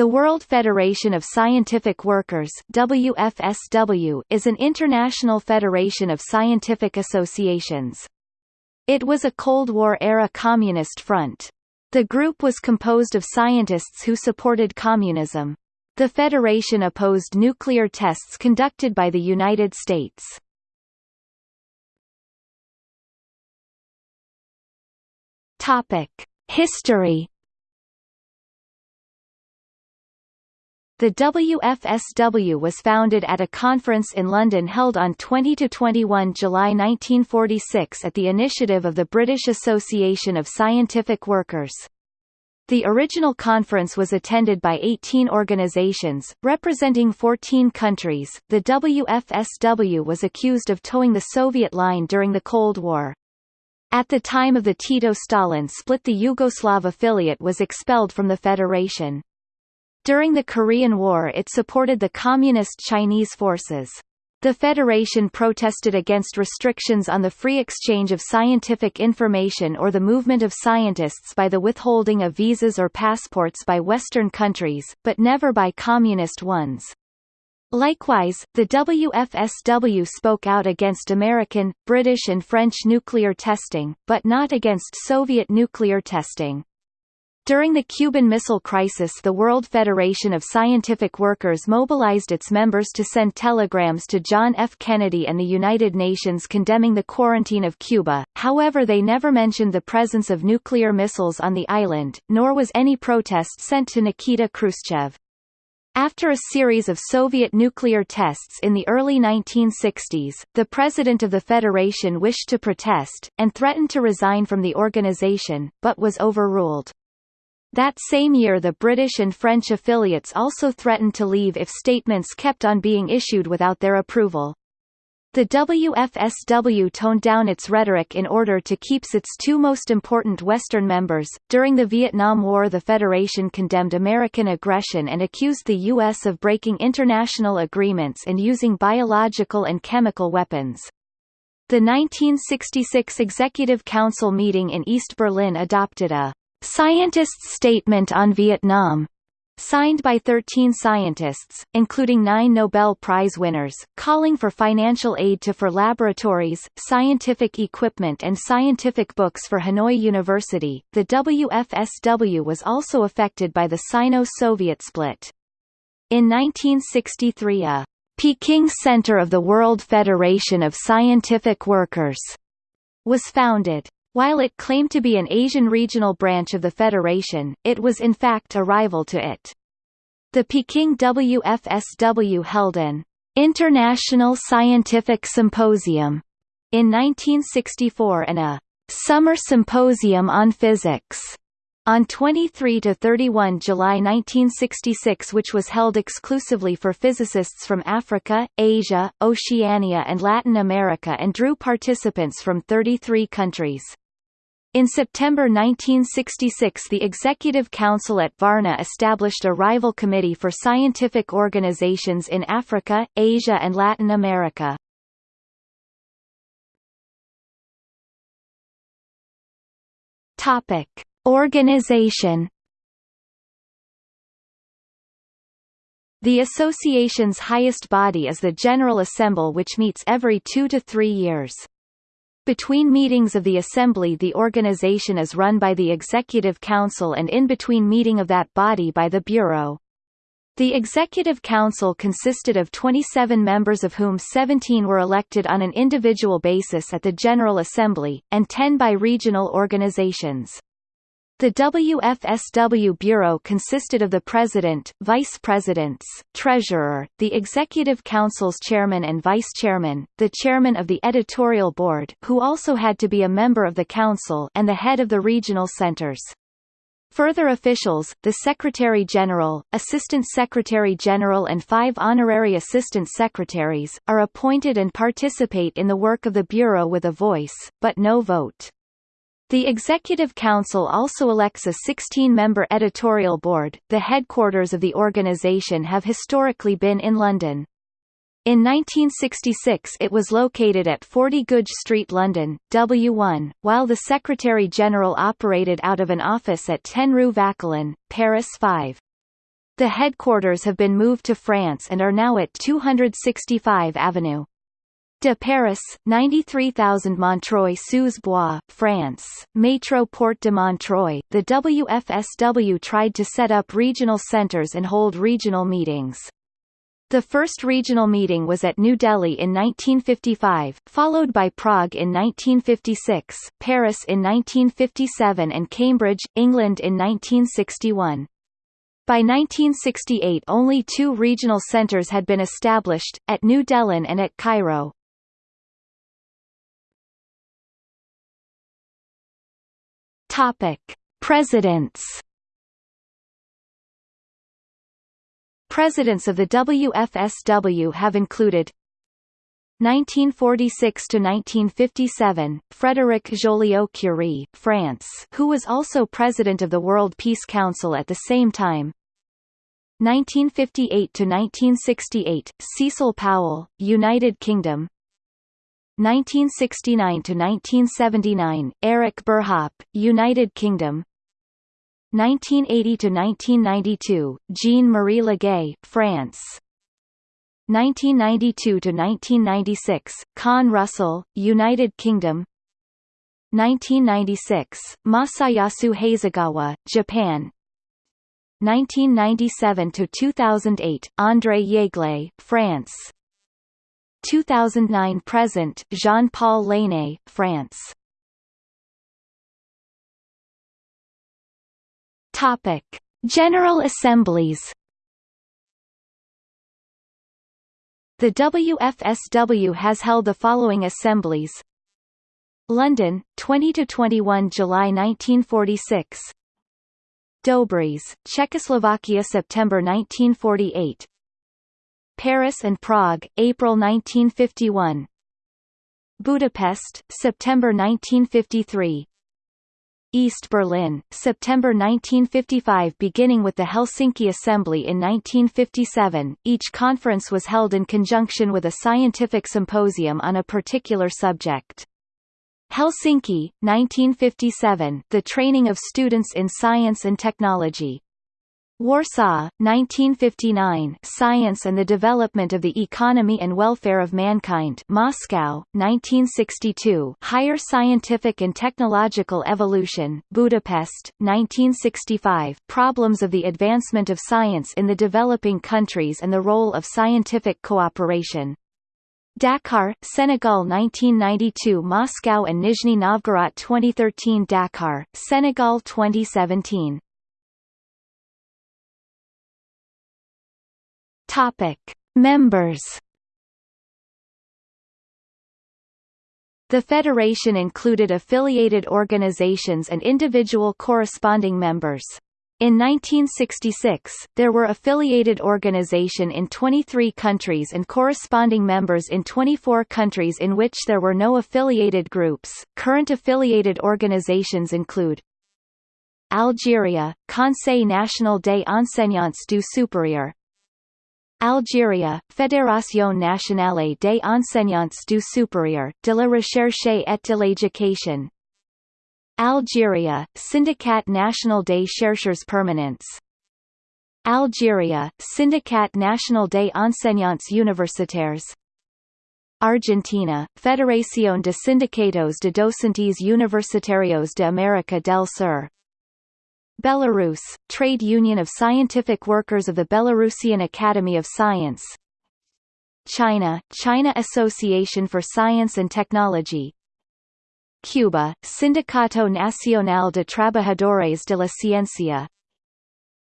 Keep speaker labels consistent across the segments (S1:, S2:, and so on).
S1: The World Federation of Scientific Workers WFSW is an international federation of scientific associations. It was a Cold War-era communist front. The group was composed of scientists who supported communism. The federation opposed nuclear tests conducted by the United States. History The WFSW was founded at a conference in London held on 20 to 21 July 1946 at the initiative of the British Association of Scientific Workers. The original conference was attended by 18 organizations, representing 14 countries. The WFSW was accused of toeing the Soviet line during the Cold War. At the time of the Tito-Stalin split the Yugoslav affiliate was expelled from the federation. During the Korean War it supported the Communist Chinese forces. The Federation protested against restrictions on the free exchange of scientific information or the movement of scientists by the withholding of visas or passports by Western countries, but never by Communist ones. Likewise, the WFSW spoke out against American, British and French nuclear testing, but not against Soviet nuclear testing. During the Cuban Missile Crisis the World Federation of Scientific Workers mobilized its members to send telegrams to John F. Kennedy and the United Nations condemning the quarantine of Cuba, however they never mentioned the presence of nuclear missiles on the island, nor was any protest sent to Nikita Khrushchev. After a series of Soviet nuclear tests in the early 1960s, the president of the Federation wished to protest, and threatened to resign from the organization, but was overruled. That same year the British and French affiliates also threatened to leave if statements kept on being issued without their approval. The WFSW toned down its rhetoric in order to keep its two most important Western members. During the Vietnam War, the Federation condemned American aggression and accused the U.S. of breaking international agreements and using biological and chemical weapons. The 1966 Executive Council meeting in East Berlin adopted a Scientists' Statement on Vietnam, signed by 13 scientists, including nine Nobel Prize winners, calling for financial aid to for laboratories, scientific equipment and scientific books for Hanoi University. The WFSW was also affected by the Sino-Soviet split. In 1963 a Peking Center of the World Federation of Scientific Workers was founded. While it claimed to be an Asian regional branch of the Federation, it was in fact a rival to it. The Peking WFSW held an International Scientific Symposium in 1964 and a Summer Symposium on Physics on 23–31 July 1966 which was held exclusively for physicists from Africa, Asia, Oceania and Latin America and drew participants from 33 countries. In September 1966 the Executive Council at Varna established a rival committee for scientific organizations in Africa, Asia and Latin America. Topic: Organization The association's highest body is the General Assembly which meets every two to three years. Between meetings of the Assembly the organization is run by the Executive Council and in between meeting of that body by the Bureau. The Executive Council consisted of 27 members of whom 17 were elected on an individual basis at the General Assembly, and 10 by regional organizations. The WFSW Bureau consisted of the President, Vice Presidents, Treasurer, the Executive Council's Chairman and Vice Chairman, the Chairman of the Editorial Board who also had to be a member of the Council and the head of the regional centers. Further officials, the Secretary-General, Assistant Secretary-General and five honorary Assistant Secretaries, are appointed and participate in the work of the Bureau with a voice, but no vote. The Executive Council also elects a 16-member editorial board. The headquarters of the organization have historically been in London. In 1966 it was located at 40 Goodge Street London, W1, while the Secretary-General operated out of an office at 10 Rue Vauquelin, Paris 5. The headquarters have been moved to France and are now at 265 Avenue de Paris, 93,000 Montreuil-sous-Bois, France, Métro Porte de Montreuil. The WFSW tried to set up regional centers and hold regional meetings. The first regional meeting was at New Delhi in 1955, followed by Prague in 1956, Paris in 1957 and Cambridge, England in 1961. By 1968 only two regional centers had been established, at New Delhi and at Cairo. Topic: Presidents. Presidents of the WFSW have included 1946 to 1957 Frédéric Joliot-Curie, France, who was also president of the World Peace Council at the same time. 1958 to 1968 Cecil Powell, United Kingdom. 1969 to 1979 Eric Burhop, United Kingdom. 1980 to 1992 Jean-Marie Legay, France. 1992 to 1996 Con Russell, United Kingdom. 1996 Masayasu Hasegawa, Japan. 1997 to 2008 André Jaeglé, France 2009 present Jean-Paul Lainé, France. Topic: General Assemblies. The WFSW has held the following assemblies. London, 20 to 21 July 1946. Dobříž, Czechoslovakia September 1948. Paris and Prague, April 1951. Budapest, September 1953. East Berlin, September 1955 Beginning with the Helsinki Assembly in 1957, each conference was held in conjunction with a scientific symposium on a particular subject. Helsinki, 1957 The training of students in science and technology. Warsaw, 1959 Science and the Development of the Economy and Welfare of Mankind Moscow, 1962 Higher Scientific and Technological Evolution Budapest, 1965 Problems of the Advancement of Science in the Developing Countries and the Role of Scientific Cooperation. Dakar, Senegal 1992 Moscow and Nizhny Novgorod 2013 Dakar, Senegal 2017 Topic: Members. The federation included affiliated organizations and individual corresponding members. In 1966, there were affiliated organization in 23 countries and corresponding members in 24 countries in which there were no affiliated groups. Current affiliated organizations include Algeria, Conseil national des enseignants du supérieur, Algeria, Fédération nationale des enseignants du supérieur, de la recherche et de l'éducation. Algeria, Syndicat national des chercheurs permanents. Algeria, Syndicat national des enseignants universitaires. Argentina, Federación de Sindicatos de Docentes Universitarios de América del Sur Belarus, Trade Union of Scientific Workers of the Belarusian Academy of Science. China, China Association for Science and Technology. Cuba, Sindicato Nacional de Trabajadores de la Ciencia.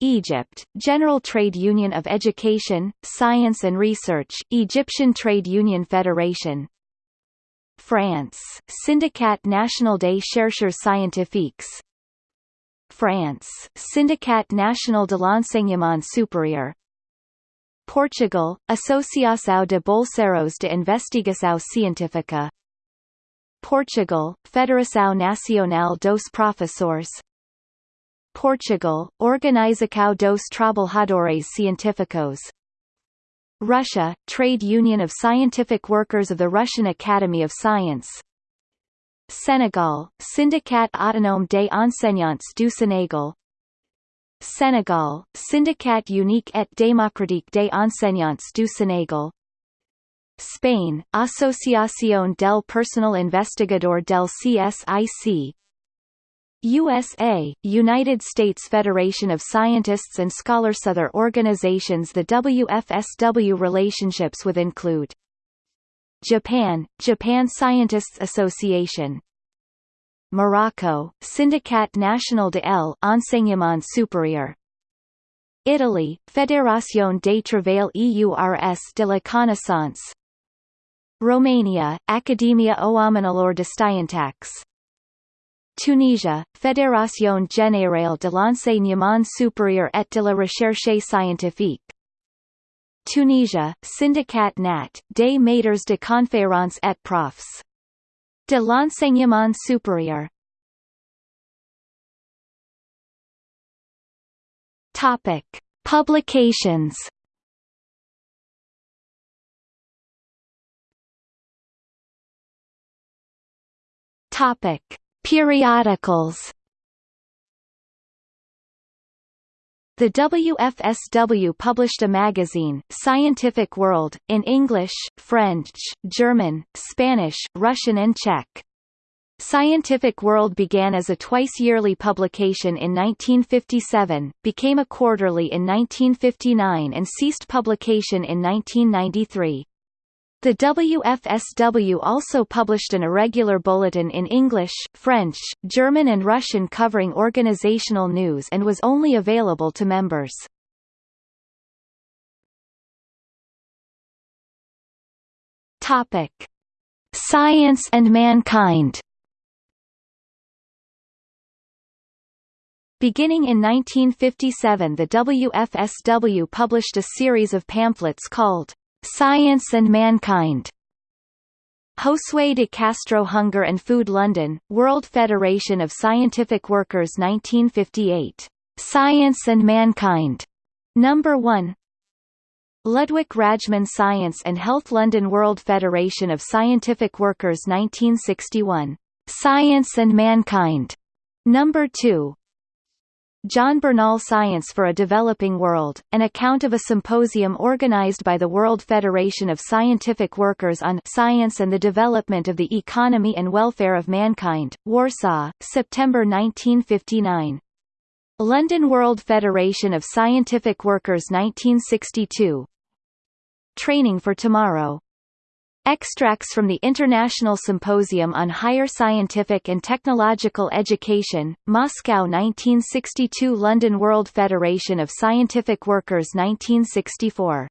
S1: Egypt, General Trade Union of Education, Science and Research, Egyptian Trade Union Federation. France, Syndicat National des Chercheurs Scientifiques France, Syndicat National de l'Enseignement Supérieur. Portugal, Associação de Bolseiros de Investigação Científica. Portugal, Federação Nacional dos Professores. Portugal, Organização dos Trabalhadores Científicos. Russia, Trade Union of Scientific Workers of the Russian Academy of Science Senegal, Syndicat Autonome des Enseignants du Sénégal. Sénégal, Syndicat Unique et Démocratique des Enseignants du Sénégal. Spain, Asociación del Personal Investigador del CSIC USA, United States Federation of Scientists and Scholars Other organizations the WFSW relationships with include Japan, Japan Scientists Association. Morocco, Syndicat National de l'Enseignement Supérieur. Italy, Fédération des Travailleurs de la Connaissance. Romania, Academia Oamenilor de Scientax Tunisia, Fédération Générale de l'Enseignement Supérieur et de la Recherche Scientifique Tunisia, Syndicat Nat, des Maîtres de Conférences et Profs. De l'Enseignement Supérieur Topic. Publications Topic: Periodicals. The WFSW published a magazine, Scientific World, in English, French, German, Spanish, Russian and Czech. Scientific World began as a twice-yearly publication in 1957, became a quarterly in 1959 and ceased publication in 1993. The WFSW also published an irregular bulletin in English, French, German and Russian covering organizational news and was only available to members. Topic: Science and Mankind. Beginning in 1957 the WFSW published a series of pamphlets called Science and Mankind. Josue de Castro Hunger and Food London, World Federation of Scientific Workers 1958. Science and Mankind. Number 1. Ludwig Rajchman Science and Health London World Federation of Scientific Workers 1961. Science and Mankind. Number 2. John Bernal Science for a Developing World, an account of a symposium organized by the World Federation of Scientific Workers on Science and the Development of the Economy and Welfare of Mankind, Warsaw, September 1959. London World Federation of Scientific Workers 1962 Training for Tomorrow Extracts from the International Symposium on Higher Scientific and Technological Education, Moscow 1962 London World Federation of Scientific Workers 1964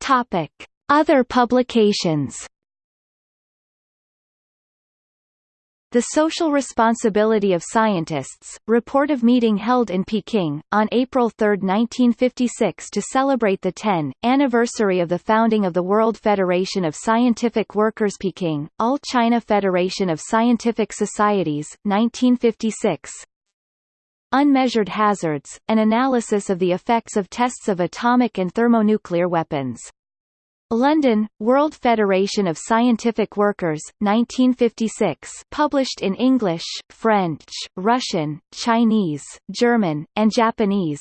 S1: Topic. Other publications The Social Responsibility of Scientists, report of meeting held in Peking, on April 3, 1956 to celebrate the 10th anniversary of the founding of the World Federation of Scientific Workers Peking, All China Federation of Scientific Societies, 1956 Unmeasured Hazards, an analysis of the effects of tests of atomic and thermonuclear weapons London, World Federation of Scientific Workers, 1956 published in English, French, Russian, Chinese, German, and Japanese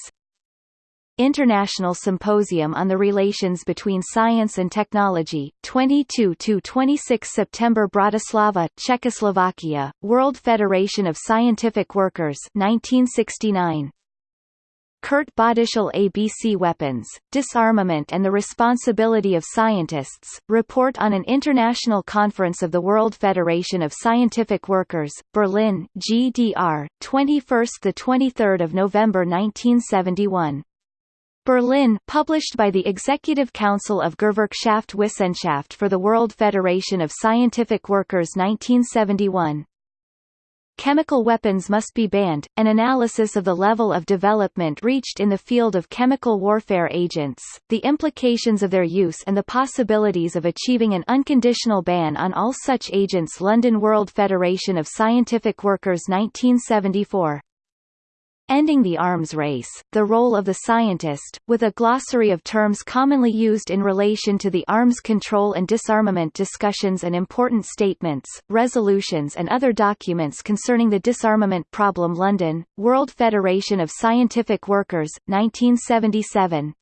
S1: International Symposium on the Relations Between Science and Technology, 22–26 September Bratislava, Czechoslovakia, World Federation of Scientific Workers 1969 Kurt Bodischl ABC Weapons, Disarmament and the Responsibility of Scientists, report on an international conference of the World Federation of Scientific Workers, Berlin, GDR, 21–23 November 1971. Berlin published by the Executive Council of Gewerkschaft Wissenschaft for the World Federation of Scientific Workers 1971 chemical weapons must be banned, an analysis of the level of development reached in the field of chemical warfare agents, the implications of their use and the possibilities of achieving an unconditional ban on all such agents. London World Federation of Scientific Workers 1974 Ending the Arms Race, The Role of the Scientist, with a glossary of terms commonly used in relation to the arms control and disarmament discussions and important statements, resolutions and other documents concerning the disarmament problem. London, World Federation of Scientific Workers, 1977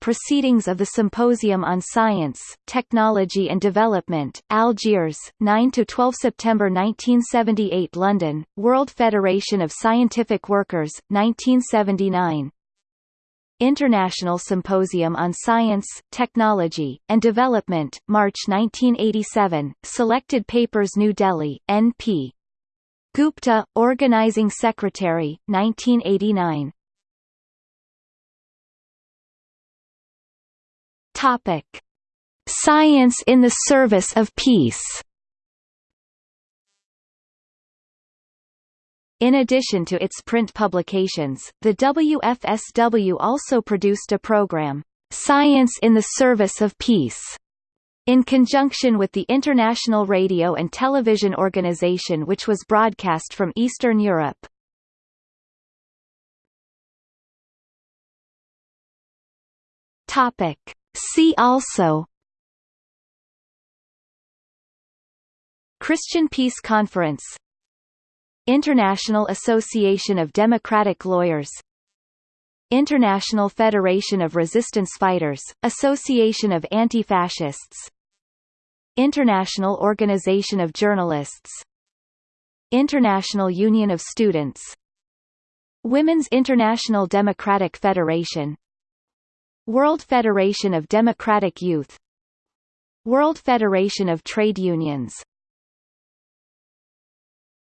S1: Proceedings of the Symposium on Science, Technology and Development, Algiers, 9–12 September 1978 London, World Federation of Scientific Workers, 1979 International Symposium on Science, Technology, and Development, March 1987, Selected Papers New Delhi, N.P. Gupta, Organizing Secretary, 1989 Topic: Science in the service of peace. In addition to its print publications, the WFSW also produced a program, Science in the Service of Peace, in conjunction with the International Radio and Television Organization which was broadcast from Eastern Europe. Topic. See also Christian Peace Conference International Association of Democratic Lawyers International Federation of Resistance Fighters, Association of Anti-Fascists International Organization of Journalists International Union of Students Women's International Democratic Federation World Federation of Democratic Youth. World Federation of Trade Unions